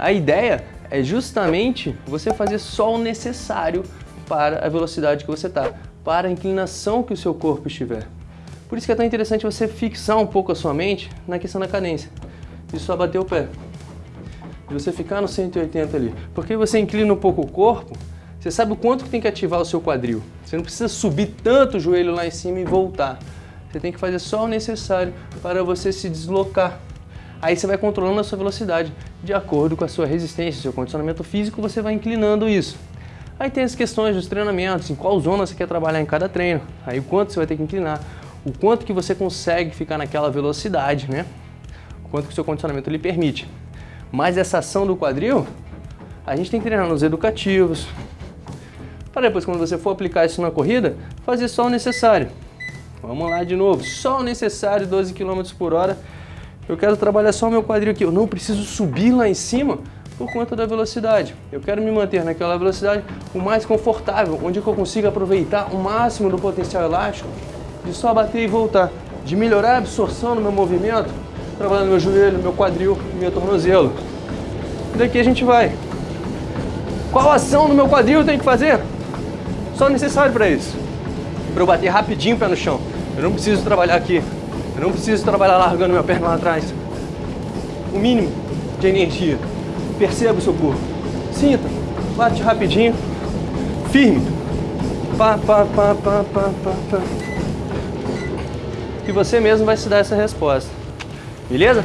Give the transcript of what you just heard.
A ideia é justamente você fazer só o necessário para a velocidade que você está, para a inclinação que o seu corpo estiver. Por isso que é tão interessante você fixar um pouco a sua mente na questão da cadência. E só bater o pé. E você ficar no 180 ali. Porque você inclina um pouco o corpo, você sabe o quanto que tem que ativar o seu quadril. Você não precisa subir tanto o joelho lá em cima e voltar. Você tem que fazer só o necessário para você se deslocar. Aí você vai controlando a sua velocidade. De acordo com a sua resistência, seu condicionamento físico, você vai inclinando isso. Aí tem as questões dos treinamentos, em qual zona você quer trabalhar em cada treino. Aí o quanto você vai ter que inclinar, o quanto que você consegue ficar naquela velocidade, né? O quanto que o seu condicionamento lhe permite. Mas essa ação do quadril, a gente tem que treinar nos educativos, para depois, quando você for aplicar isso na corrida, fazer só o necessário. Vamos lá de novo, só o necessário, 12 km por hora. Eu quero trabalhar só meu quadril aqui, eu não preciso subir lá em cima por conta da velocidade. Eu quero me manter naquela velocidade o mais confortável, onde eu consiga aproveitar o máximo do potencial elástico de só bater e voltar, de melhorar a absorção no meu movimento, trabalhando meu joelho, meu quadril e meu tornozelo. Daqui a gente vai. Qual ação no meu quadril eu tenho que fazer? Só necessário para isso. Para eu bater rapidinho o pé no chão. Eu não preciso trabalhar aqui. Eu não preciso trabalhar largando minha perna lá atrás. O mínimo de energia. Perceba o seu corpo. Sinta. Bate rapidinho. Firme. Pá, pá, pá, pá, pá, pá, pá. E você mesmo vai se dar essa resposta. Beleza?